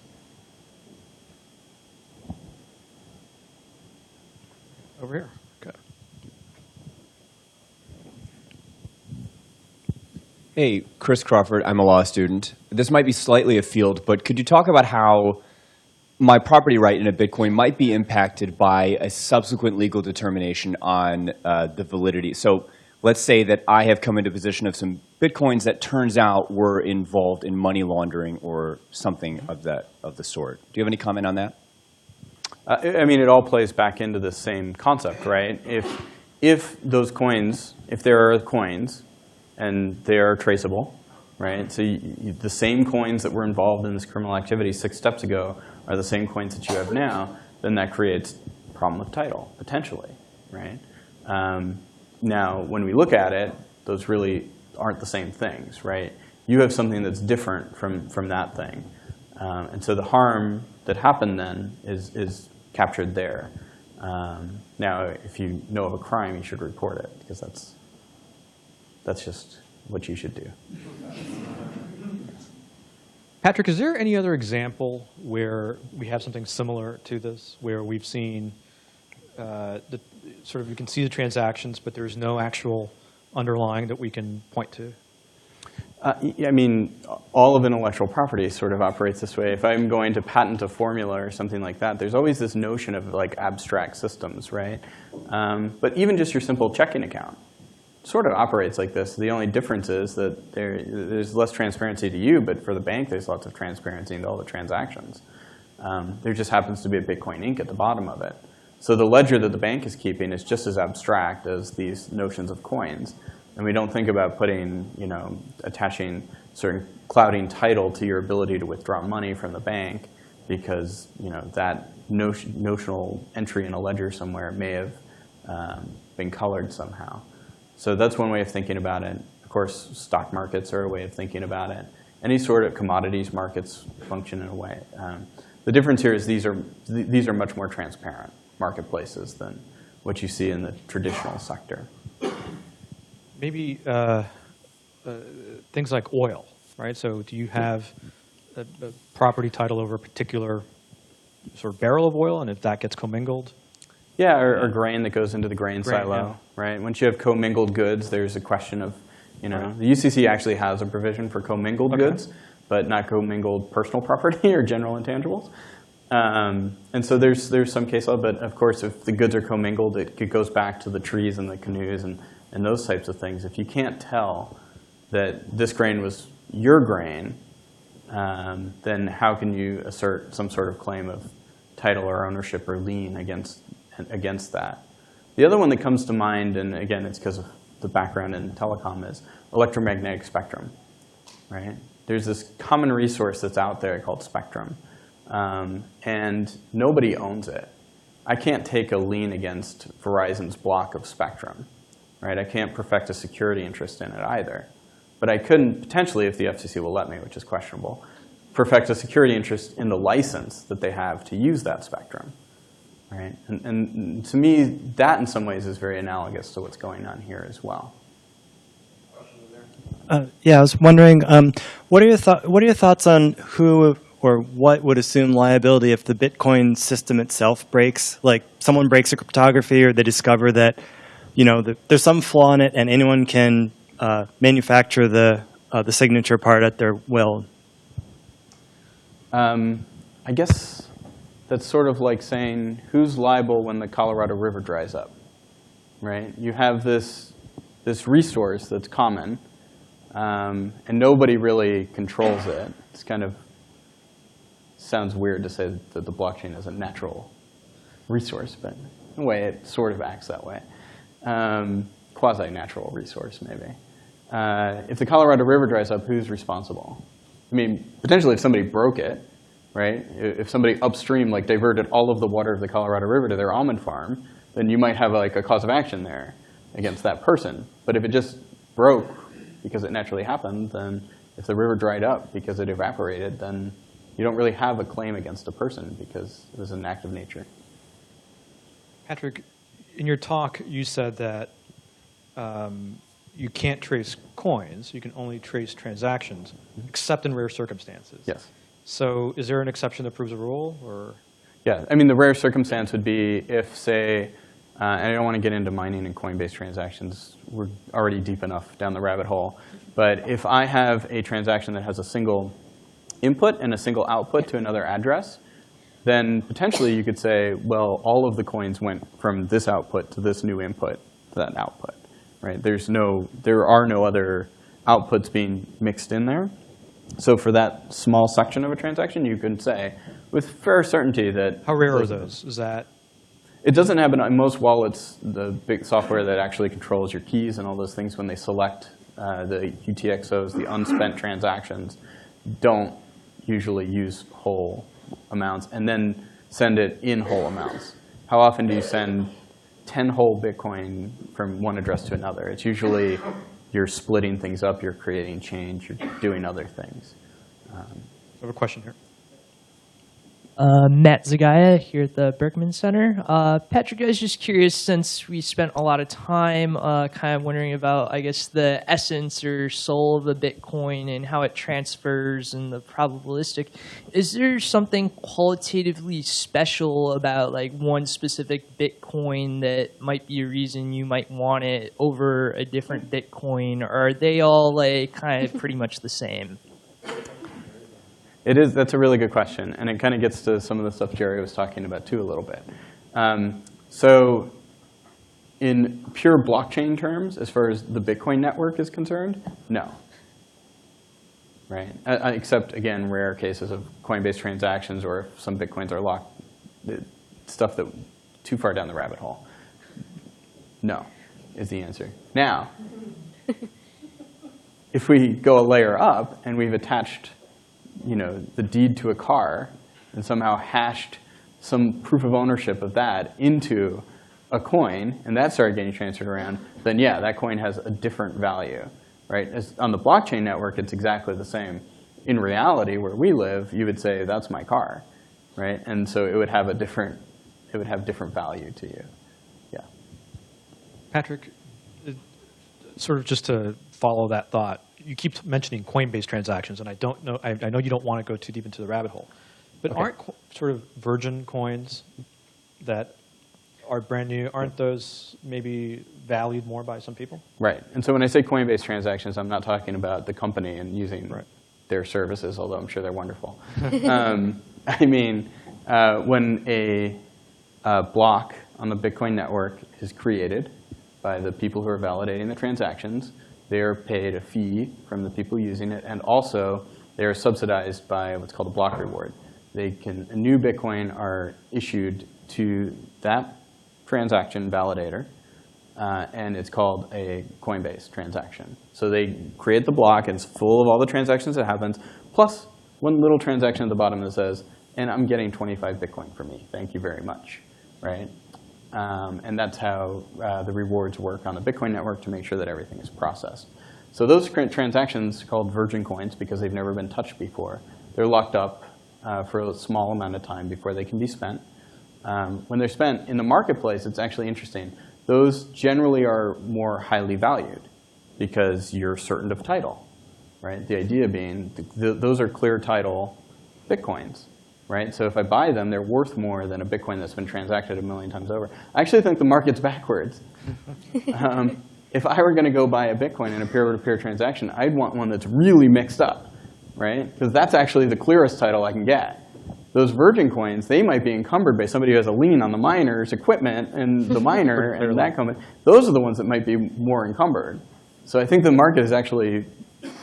Over here. Okay. Hey, Chris Crawford. I'm a law student. This might be slightly afield, but could you talk about how my property right in a Bitcoin might be impacted by a subsequent legal determination on uh, the validity? So let's say that I have come into possession of some Bitcoins that turns out were involved in money laundering or something of that of the sort. Do you have any comment on that? Uh, I I mean, it all plays back into the same concept, right? If, if those coins, if there are coins and they are traceable, right? So you, you, the same coins that were involved in this criminal activity six steps ago are the same coins that you have now, then that creates problem with title, potentially, right? Um, now, when we look at it, those really aren't the same things, right? You have something that's different from, from that thing. Um, and so the harm that happened then is, is captured there. Um, now, if you know of a crime, you should report it, because that's, that's just what you should do. Patrick, is there any other example where we have something similar to this, where we've seen uh, the sort of you can see the transactions, but there's no actual underlying that we can point to? Uh, I mean, all of intellectual property sort of operates this way. If I'm going to patent a formula or something like that, there's always this notion of like abstract systems, right? Um, but even just your simple checking account sort of operates like this. The only difference is that there, there's less transparency to you, but for the bank, there's lots of transparency into all the transactions. Um, there just happens to be a Bitcoin Inc. at the bottom of it. So the ledger that the bank is keeping is just as abstract as these notions of coins. And we don't think about putting, you know, attaching certain clouding title to your ability to withdraw money from the bank because, you know, that notion, notional entry in a ledger somewhere may have um, been colored somehow. So that's one way of thinking about it. Of course, stock markets are a way of thinking about it. Any sort of commodities markets function in a way. Um, the difference here is these are, th these are much more transparent marketplaces than what you see in the traditional sector. Maybe uh, uh, things like oil, right? So do you have a, a property title over a particular sort of barrel of oil, and if that gets commingled? Yeah, or, or grain that goes into the grain, Grain, silo, yeah. right? Once you have commingled goods, there's a question of, you know, the UCC actually has a provision for commingled Okay. goods, but not commingled personal *laughs* property or general intangibles. Um, and so there's there's some case law, but of course, if the goods are commingled, it, goes back to the trees and the canoes and, and those types of things. If you can't tell that this grain was your grain, um, then how can you assert some sort of claim of title or ownership or lien against, against that. The other one that comes to mind, and again, it's because of the background in telecom, is electromagnetic spectrum, right? There's this common resource that's out there called spectrum, um, and nobody owns it. I can't take a lien against Verizon's block of spectrum, right? I can't perfect a security interest in it either. But I couldn't potentially, if the FCC will let me, which is questionable, perfect a security interest in the license that they have to use that spectrum, right? And, and to me, that in some ways is very analogous to what's going on here as well. Uh, yeah, I was wondering, um, what are your what are your thoughts on who or what would assume liability if the Bitcoin system itself breaks? Like someone breaks a cryptography, or they discover that, you know, the, there's some flaw in it, and anyone can uh, manufacture the uh, the signature part at their will. Um, I guess that's sort of like saying who's liable when the Colorado River dries up, right? You have this, this resource that's common, um, and nobody really controls it. It's kind of sounds weird to say that the blockchain is a natural resource, but in a way it sort of acts that way. Um, Quasi-natural resource, maybe. Uh, if the Colorado River dries up, who's responsible? I mean, potentially if somebody broke it, right? If somebody upstream like diverted all of the water of the Colorado River to their almond farm, then you might have like a cause of action there against that person. But if it just broke because it naturally happened, then if the river dried up because it evaporated, then you don't really have a claim against a person because it was an act of nature. Patrick, in your talk, you said that um, you can't trace coins. You can only trace transactions, except in rare circumstances. Yes. So is there an exception that proves a rule, or? Yeah, I mean, the rare circumstance would be if, say, uh, and I don't want to get into mining and Coinbase transactions. We're already deep enough down the rabbit hole. But if I have a transaction that has a single input and a single output to another address, then potentially you could say, well, all of the coins went from this output to this new input to that output, right? There's no, there are no other outputs being mixed in there. So for that small section of a transaction, you can say with fair certainty that. How rare are those? Is that? It doesn't happen on most wallets, the big software that actually controls your keys and all those things when they select uh, the UTXOs, the unspent transactions, don't usually use whole amounts and then send it in whole amounts. How often do you send 10 whole Bitcoin from one address to another? It's usually you're splitting things up, you're creating change, you're doing other things. Um, I have a question here. Uh, Matt Zagaja here at the Berkman Center. Uh, Patrick, I was just curious since we spent a lot of time uh, kind of wondering about, I guess, the essence or soul of the Bitcoin and how it transfers and the probabilistic. Is there something qualitatively special about like one specific Bitcoin that might be a reason you might want it over a different Bitcoin? Or are they all like kind of *laughs* pretty much the same? It is, that's a really good question. And it kind of gets to some of the stuff Jerry was talking about too a little bit. Um, so in pure blockchain terms, as far as the Bitcoin network is concerned, no. Right? Uh, uh, except, again, rare cases of Coinbase transactions or if some Bitcoins are locked, the stuff that too far down the rabbit hole. No, is the answer. Now, *laughs* if we go a layer up and we've attached you know, the deed to a car and somehow hashed some proof of ownership of that into a coin, and that started getting transferred around, then yeah, that coin has a different value, right? As on the blockchain network, it's exactly the same. In reality, where we live, you would say, that's my car, right? And so it would have a different, it would have different value to you, yeah. Patrick, sort of just to follow that thought, you keep mentioning Coinbase transactions, and I don't know. I, I know you don't want to go too deep into the rabbit hole, but Okay. aren't sort of virgin coins that are brand new? Aren't those maybe valued more by some people? Right. And so when I say Coinbase transactions, I'm not talking about the company and using Right. their services, although I'm sure they're wonderful. *laughs* um, I mean, uh, when a, uh block on the Bitcoin network is created by the people who are validating the transactions, they are paid a fee from the people using it, and also they are subsidized by what's called a block reward. they can, new Bitcoin are issued to that transaction validator, uh, and it's called a Coinbase transaction. So they create the block, and it's full of all the transactions that happens, plus one little transaction at the bottom that says, and I'm getting 25 Bitcoin for me. Thank you very much, right? Um, and that's how uh, the rewards work on the Bitcoin network to make sure that everything is processed. So those transactions, called virgin coins, because they've never been touched before, they're locked up uh, for a small amount of time before they can be spent. Um, when they're spent in the marketplace, it's actually interesting. Those generally are more highly valued because you're certain of title, right? The idea being th th those are clear title Bitcoins, right? So if I buy them, they're worth more than a Bitcoin that's been transacted a million times over. I actually think the market's backwards. *laughs* um, if I were going to go buy a Bitcoin in a peer-to-peer transaction, I'd want one that's really mixed up, right? Because that's actually the clearest title I can get. Those virgin coins, they might be encumbered by somebody who has a lien on the miner's equipment and the *laughs* miner and that company. Those are the ones that might be more encumbered. So I think the market is actually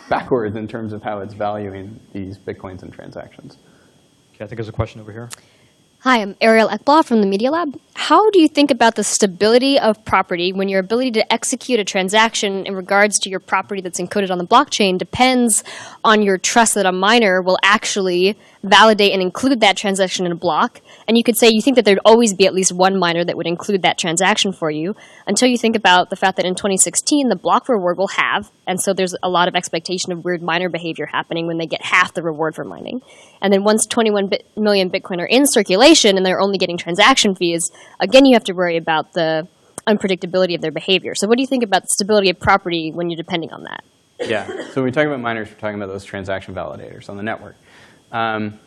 backwards in terms of how it's valuing these Bitcoins and transactions. Okay, I think there's a question over here. Hi, I'm Ariel Ekblaw from the Media Lab. How do you think about the stability of property when your ability to execute a transaction in regards to your property that's encoded on the blockchain depends on your trust that a miner will actually validate and include that transaction in a block? And you could say you think that there'd always be at least one miner that would include that transaction for you until you think about the fact that in 2016 the block reward will have, and so there's a lot of expectation of weird miner behavior happening when they get half the reward for mining. And then once 21 bit million Bitcoin are in circulation and they're only getting transaction fees, again you have to worry about the unpredictability of their behavior. So what do you think about the stability of property when you're depending on that? Yeah, so when we talk about miners, we're talking about those transaction validators on the network. Um,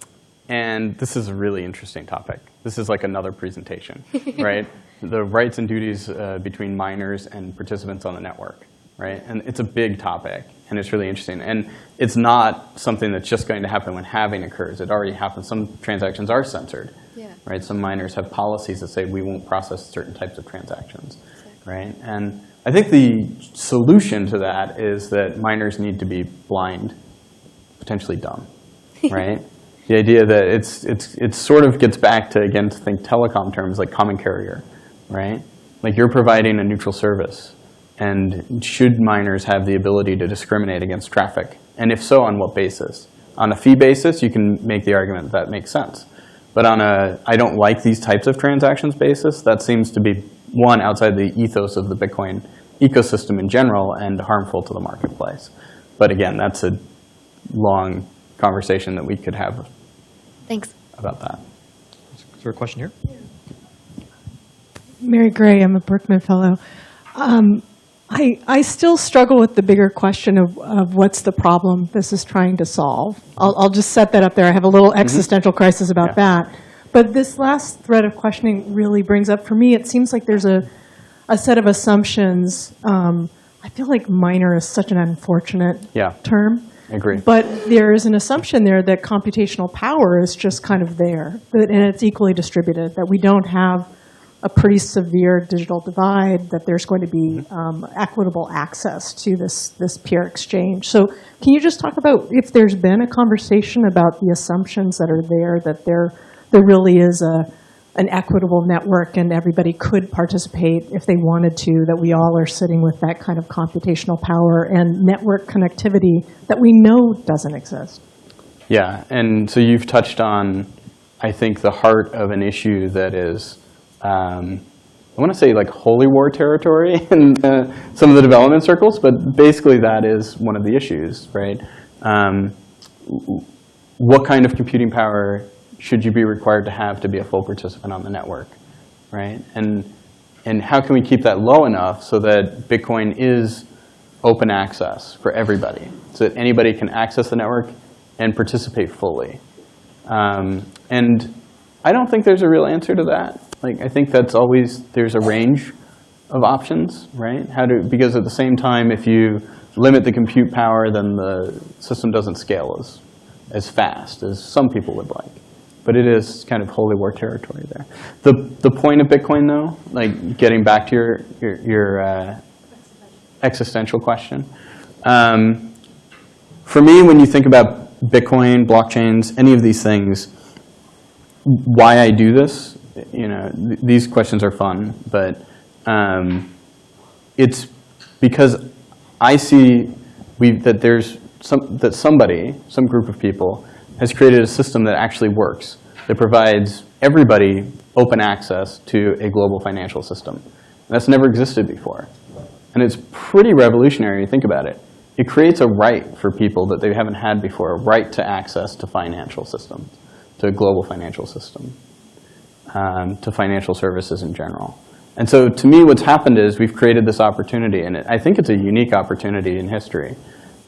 and this is a really interesting topic. This is like another presentation, *laughs* right? The rights and duties uh, between miners and participants on the network, right? And it's a big topic, and it's really interesting. And it's not something that's just going to happen when halving occurs. It already happens. Some transactions are censored, Yeah. right? Some miners have policies that say we won't process certain types of transactions, right? And I think the solution to that is that miners need to be blind, potentially dumb, *laughs* right? the idea that it's, it's, it sort of gets back to, again, to think telecom terms like common carrier, right? Like you're providing a neutral service. And should miners have the ability to discriminate against traffic? And if so, on what basis? On a fee basis, you can make the argument that, that makes sense. But on a, I don't like these types of transactions basis, that seems to be, one, outside the ethos of the Bitcoin ecosystem in general and harmful to the marketplace. But again, that's a long conversation that we could have Thanks. about that. Is there a question here? Mary Gray, I'm a Berkman Fellow. Um, I, I still struggle with the bigger question of, of what's the problem this is trying to solve. I'll, I'll just set that up there. I have a little existential crisis about Yeah. that. But this last thread of questioning really brings up, for me, it seems like there's a, a set of assumptions. Um, I feel like miner is such an unfortunate Yeah. term. But there is an assumption there that computational power is just kind of there, that, and it's equally distributed, that we don't have a pretty severe digital divide, that there's going to be um, equitable access to this, this peer exchange. So can you just talk about if there's been a conversation about the assumptions that are there, that there, there really is a, an equitable network and everybody could participate if they wanted to, that we all are sitting with that kind of computational power and network connectivity that we know doesn't exist. Yeah, and so you've touched on, I think, the heart of an issue that is, um, I want to say like holy war territory *laughs* in uh, some of the development circles, but basically that is one of the issues, right? Um, what kind of computing power should you be required to have to be a full participant on the network, right? And, and how can we keep that low enough so that Bitcoin is open access for everybody, so that anybody can access the network and participate fully. Um, and I don't think there's a real answer to that. Like, I think that's always, there's a range of options, right? How to, because at the same time, if you limit the compute power, then the system doesn't scale as, as fast as some people would like. But it is kind of holy war territory there. The, the point of Bitcoin, though, like getting back to your, your, your uh, existential question. Um, for me, when you think about Bitcoin, blockchains, any of these things, why I do this, you know, th- these questions are fun, but um, it's because I see we, that there's some, that somebody, some group of people, has created a system that actually works, that provides everybody open access to a global financial system. And that's never existed before. And it's pretty revolutionary, think about it. It creates a right for people that they haven't had before, a right to access to financial systems, to a global financial system, um, to financial services in general. And so to me, what's happened is we've created this opportunity, and I think it's a unique opportunity in history,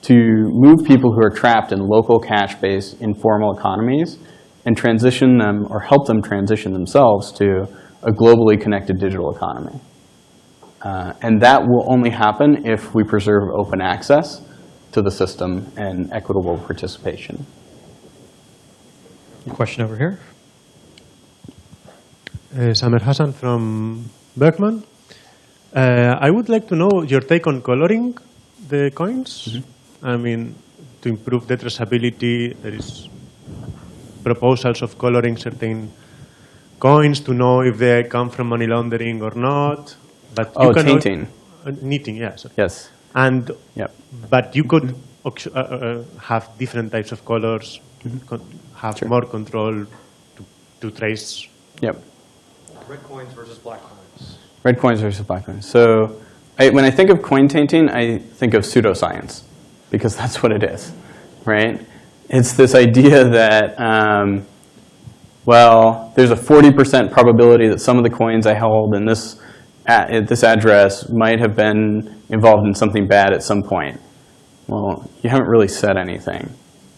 to move people who are trapped in local cash-based informal economies and transition them or help them transition themselves to a globally connected digital economy. Uh, and that will only happen if we preserve open access to the system and equitable participation. Question over here. Uh, Samer Hassan from Berkman. Uh, I would like to know your take on coloring the coins. I mean, to improve the traceability, there is proposals of coloring certain coins to know if they come from money laundering or not. But Oh, you cannot- tainting. Uh, knitting, yes. Yes. And Yep. but you could uh, uh, have different types of colors, con- have Sure. more control to, to trace Yep. Red coins versus black coins. Red coins versus black coins. So I, when I think of coin tainting, I think of pseudoscience, because that's what it is, right? It's this idea that, um, well, there's a 40% probability that some of the coins I held in this, at, this address might have been involved in something bad at some point. Well, you haven't really said anything,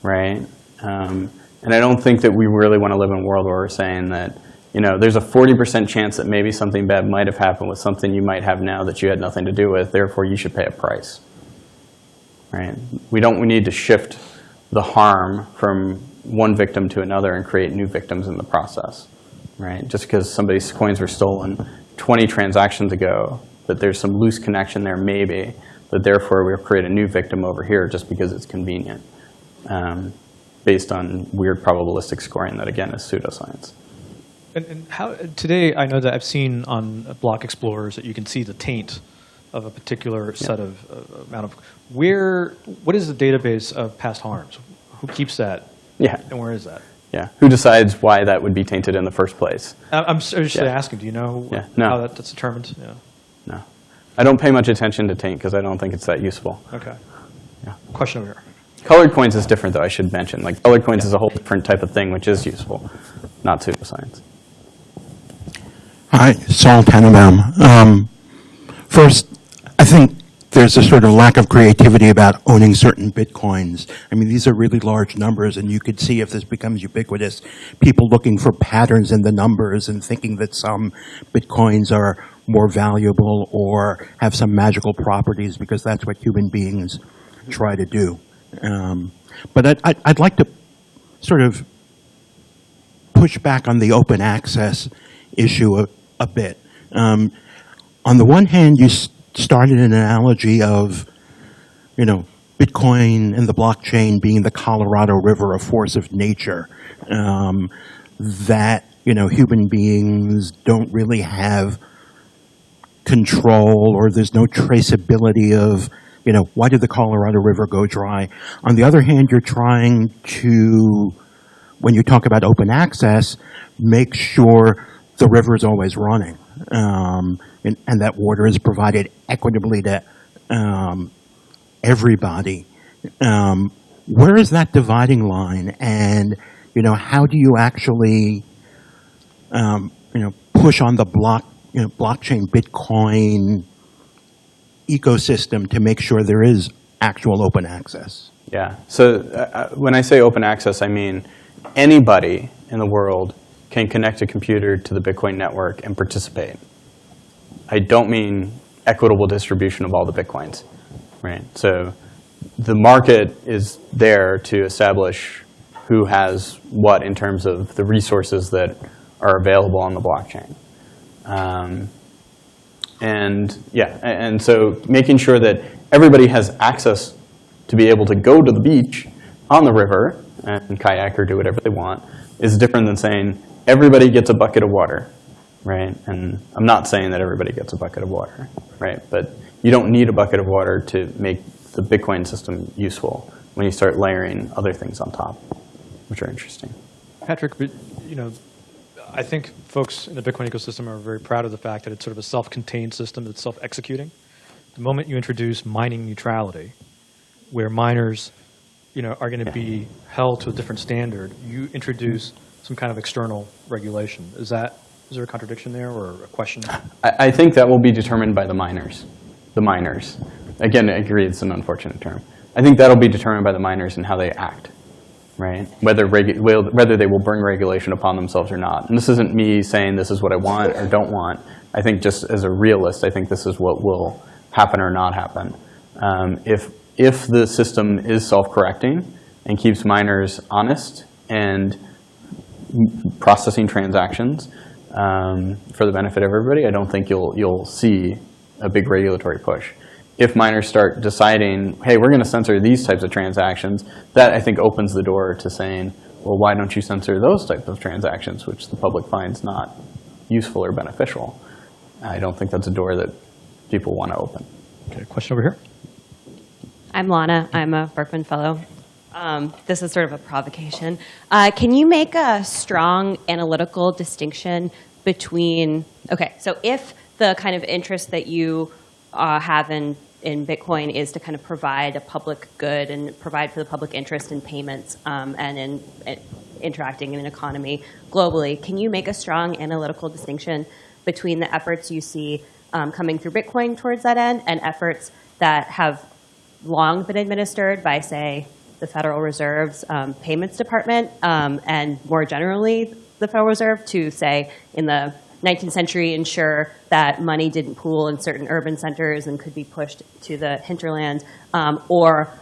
right? Um, and I don't think that we really want to live in a world where we're saying that, you know, there's a 40% chance that maybe something bad might have happened with something you might have now that you had nothing to do with, therefore you should pay a price, right? We don't we need to shift the harm from one victim to another and create new victims in the process, right? Just because somebody's coins were stolen 20 transactions ago, that there's some loose connection there maybe, that therefore we'll create a new victim over here just because it's convenient, um, based on weird probabilistic scoring that, again, is pseudoscience. And, and how today I know that I've seen on block explorers that you can see the taint of a particular set of uh, amount of where what is the database of past harms? Who keeps that Yeah, and where is that? yeah. Who decides why that would be tainted in the first place? I- I'm seriously Yeah. asking. Do you know Yeah, no. how that, that's determined? Yeah. No. I don't pay much attention to taint because I don't think it's that useful. Okay. Yeah. Question over here. Colored coins is different, though, I should mention. Like, colored coins is a whole different type of thing, which is useful, not pseudoscience. Hi, Saul Tannenbaum. Um, First, I think there's a sort of lack of creativity about owning certain bitcoins. I mean, these are really large numbers, and you could see if this becomes ubiquitous, people looking for patterns in the numbers and thinking that some bitcoins are more valuable or have some magical properties because that's what human beings try to do. Um, But I'd- I'd like to sort of push back on the open access issue a, a bit. Um, on the one hand, you started an analogy of, you know, Bitcoin and the blockchain being the Colorado River, a force of nature, um, that, you know, human beings don't really have control or there's no traceability of, you know, why did the Colorado River go dry? On the other hand, you're trying to, when you talk about open access, make sure the river is always running um, and, and that water is provided equitably to um, everybody. Um, where is that dividing line? And, you know, how do you actually, um, you know, push on the block, you know, blockchain, Bitcoin ecosystem to make sure there is actual open access? Yeah. So uh, uh, when I say open access, I mean anybody in the world can connect a computer to the Bitcoin network and participate. I don't mean equitable distribution of all the Bitcoins, right? So the market is there to establish who has what in terms of the resources that are available on the blockchain. Um, and yeah, and so making sure that everybody has access to be able to go to the beach on the river and kayak or do whatever they want is different than saying everybody gets a bucket of water, right? And I'm not saying that everybody gets a bucket of water, right? But you don't need a bucket of water to make the Bitcoin system useful when you start layering other things on top, which are interesting. Patrick, but, you know, I think folks in the Bitcoin ecosystem are very proud of the fact that it's sort of a self-contained system that's self-executing. The moment you introduce mining neutrality, where miners, you know, are going to be held to a different standard, you introduce some kind of external regulation. Is that, is there a contradiction there or a question? I, I think that will be determined by the miners, the miners. Again, I agree it's an unfortunate term. I think that'll be determined by the miners and how they act, right? Whether, will- whether they will bring regulation upon themselves or not. And this isn't me saying this is what I want or don't want. I think just as a realist, I think this is what will happen or not happen. Um, if, if the system is self-correcting and keeps miners honest and processing transactions um, for the benefit of everybody, I don't think you'll, you'll see a big regulatory push. If miners start deciding, hey, we're going to censor these types of transactions, that I think opens the door to saying, well, why don't you censor those types of transactions, which the public finds not useful or beneficial? I don't think that's a door that people want to open. Okay, question over here. I'm Lana. I'm a Berkman Fellow. Um, this is sort of a provocation. Uh, can you make a strong analytical distinction between, okay, so if the kind of interest that you uh, have in, in Bitcoin is to kind of provide a public good and provide for the public interest in payments um, and in, in interacting in an economy globally, can you make a strong analytical distinction between the efforts you see um, coming through Bitcoin towards that end and efforts that have long been administered by, say, the Federal Reserve's um, payments department, um, and more generally, the Federal Reserve to say in the 19th century ensure that money didn't pool in certain urban centers and could be pushed to the hinterland, um, or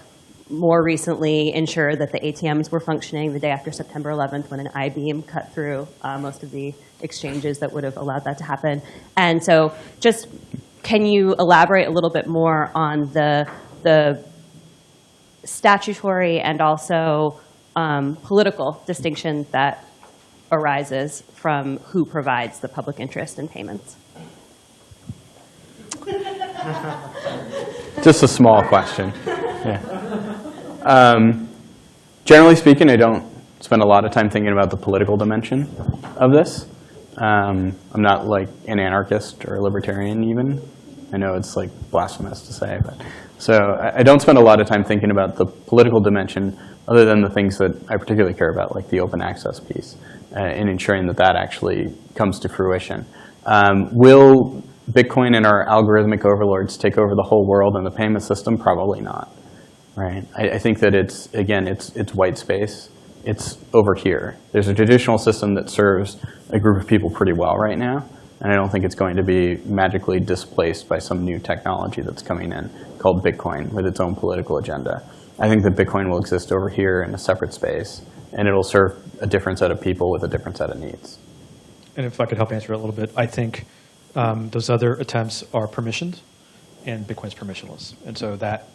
more recently ensure that the ATMs were functioning the day after September 11th when an I-beam cut through uh, most of the exchanges that would have allowed that to happen. And so just can you elaborate a little bit more on the, the statutory and also um, political distinction that arises from who provides the public interest in payments? *laughs* Just a small question. Yeah. Um, generally speaking, I don't spend a lot of time thinking about the political dimension of this. Um, I'm not like an anarchist or a libertarian even. I know it's like blasphemous to say, but so I, I don't spend a lot of time thinking about the political dimension other than the things that I particularly care about, like the open access piece, uh, and ensuring that that actually comes to fruition. Um, will Bitcoin and our algorithmic overlords take over the whole world and the payment system? Probably not. Right. I, I think that it's again, it's it's white space. It's over here. There's a traditional system that serves a group of people pretty well right now, and I don't think it's going to be magically displaced by some new technology that's coming in called Bitcoin with its own political agenda. I think that Bitcoin will exist over here in a separate space, and it'll serve a different set of people with a different set of needs. And if I could help answer it a little bit, I think um, those other attempts are permissioned, and Bitcoin's permissionless. And so that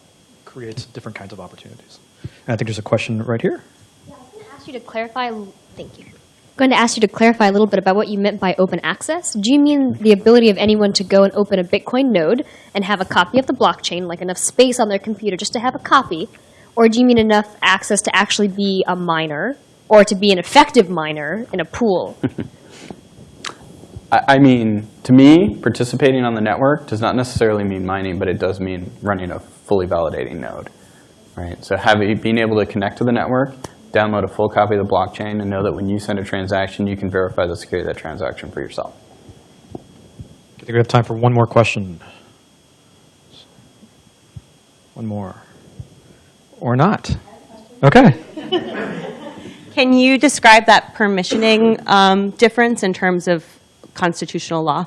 creates different kinds of opportunities. And I think there's a question right here. Yeah, I was going to ask you to clarify. Thank you. I'm going to ask you to clarify a little bit about what you meant by open access. Do you mean the ability of anyone to go and open a Bitcoin node and have a copy of the blockchain, like enough space on their computer just to have a copy? Or do you mean enough access to actually be a miner or to be an effective miner in a pool? *laughs* I, I mean, to me, participating on the network does not necessarily mean mining, but it does mean running a fully validating node. Right? So having, being able to connect to the network, download a full copy of the blockchain, and know that when you send a transaction, you can verify the security of that transaction for yourself. I think we have time for one more question. One more. Or not. Okay. Can you describe that permissioning um, difference in terms of constitutional law?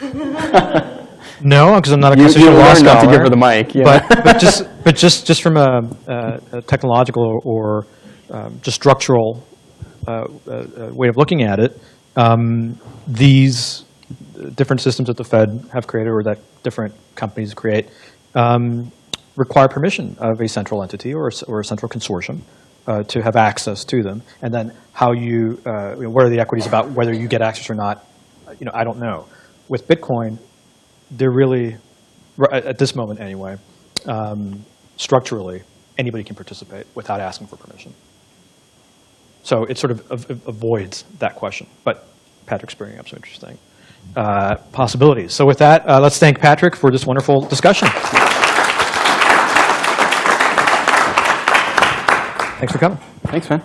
*laughs* No, because I'm not a You- you constitutional law learned not to scholar. give her the mic, yeah. But, but just, *laughs* but just, just from a, a, a technological or um, just structural uh, uh, uh, way of looking at it, um, these different systems that the Fed have created or that different companies create um, require permission of a central entity or or a central consortium uh, to have access to them. And then how you, uh, you know, what are the equities about whether you get access or not, uh, you know, I don't know. With Bitcoin, they're really, at this moment anyway, um, structurally, anybody can participate without asking for permission. So it sort of av- av- avoids that question. But Patrick's bringing up some interesting uh, possibilities. So with that, uh, let's thank Patrick for this wonderful discussion. Thanks for coming. Thanks, man.